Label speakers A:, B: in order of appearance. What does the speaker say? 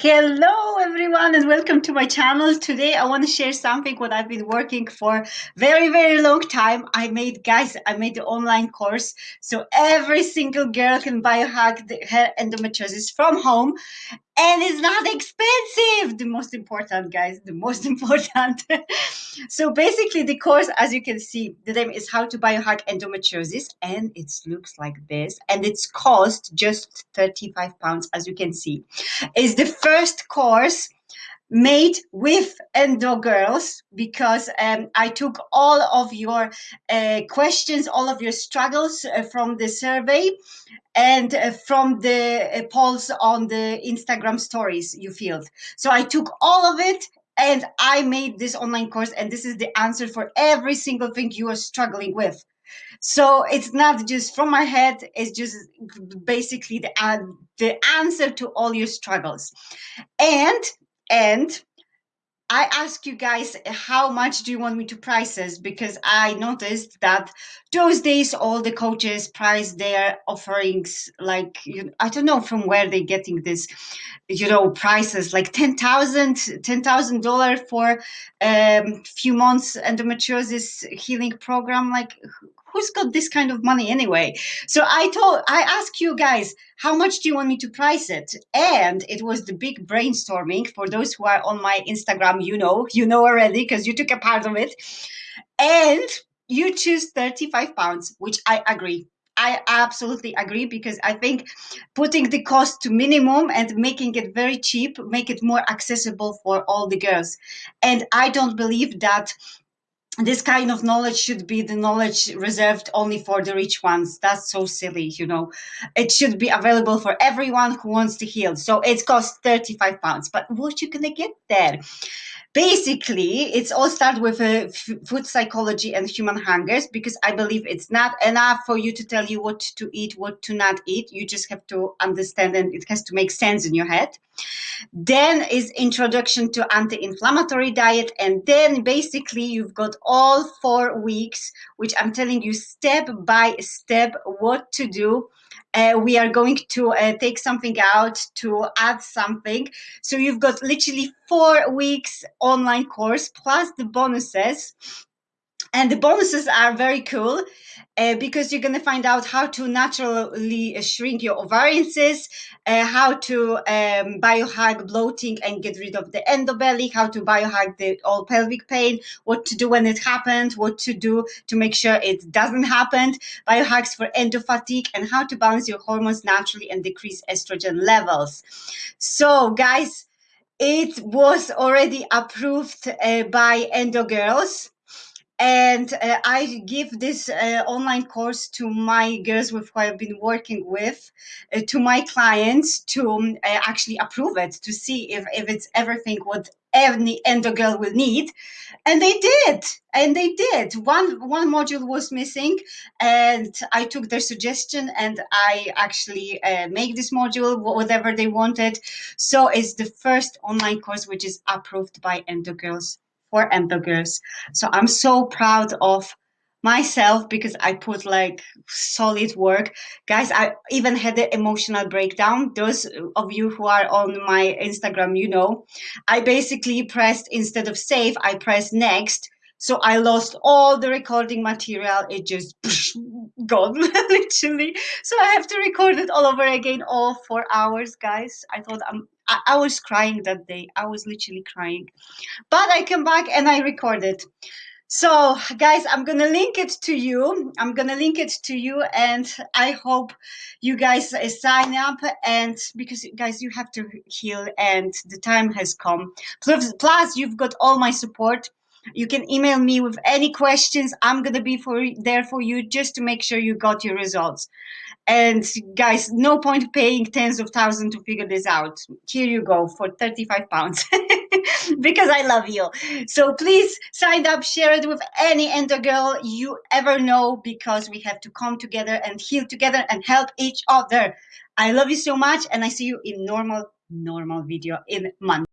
A: Hello everyone and welcome to my channel. Today I want to share something what I've been working for very very long time. I made guys I made the online course so every single girl can biohack the, her endometriosis from home and it's not expensive the most important guys the most important. So basically the course as you can see the name is how to biohack endometriosis and it looks like this and it's cost just 35 pounds as you can see. Is the first course made with endo girls because um, I took all of your uh, questions, all of your struggles uh, from the survey and uh, from the uh, polls on the Instagram stories you filled. So I took all of it and I made this online course and this is the answer for every single thing you are struggling with. So it's not just from my head, it's just basically the, the answer to all your struggles. And and I ask you guys how much do you want me to price this because I noticed that those days all the coaches price their offerings like you, I don't know from where they're getting this you know prices like ten thousand ten thousand dollar for um few months endometriosis healing program like who's got this kind of money anyway? So I told, I asked you guys, how much do you want me to price it? And it was the big brainstorming. For those who are on my Instagram, you know, you know already because you took a part of it. And you choose 35 pounds, which I agree. I absolutely agree because I think putting the cost to minimum and making it very cheap, make it more accessible for all the girls. And I don't believe that this kind of knowledge should be the knowledge reserved only for the rich ones. That's so silly, you know. It should be available for everyone who wants to heal. So it costs 35 pounds. But what you gonna get there? basically it's all start with uh, food psychology and human hungers because i believe it's not enough for you to tell you what to eat what to not eat you just have to understand and it has to make sense in your head then is introduction to anti-inflammatory diet and then basically you've got all four weeks which i'm telling you step by step what to do uh, we are going to uh, take something out to add something. So you've got literally four weeks online course plus the bonuses. And the bonuses are very cool uh, because you're going to find out how to naturally shrink your ovarian cysts, uh, how to um, biohack bloating and get rid of the endobelly, how to biohack the all pelvic pain, what to do when it happened, what to do to make sure it doesn't happen, biohacks for endofatigue, and how to balance your hormones naturally and decrease estrogen levels. So, guys, it was already approved uh, by Endo Girls and uh, I give this uh, online course to my girls with who I've been working with, uh, to my clients to um, uh, actually approve it, to see if, if it's everything what any endo girl will need. And they did, and they did. One, one module was missing and I took their suggestion and I actually uh, make this module, whatever they wanted. So it's the first online course which is approved by endo girls for hamburgers. So I'm so proud of myself because I put like solid work. Guys, I even had an emotional breakdown. Those of you who are on my Instagram, you know, I basically pressed instead of save, I pressed next. So I lost all the recording material. It just gone literally. So I have to record it all over again, all four hours, guys. I thought I'm I, I was crying that day. I was literally crying. But I came back and I recorded. So guys, I'm going to link it to you. I'm going to link it to you and I hope you guys uh, sign up and because guys, you have to heal and the time has come. Plus, plus you've got all my support. You can email me with any questions. I'm going to be for there for you just to make sure you got your results. And guys, no point paying tens of thousands to figure this out. Here you go for 35 pounds because I love you. So please sign up, share it with any endo girl you ever know because we have to come together and heal together and help each other. I love you so much and I see you in normal, normal video in Monday.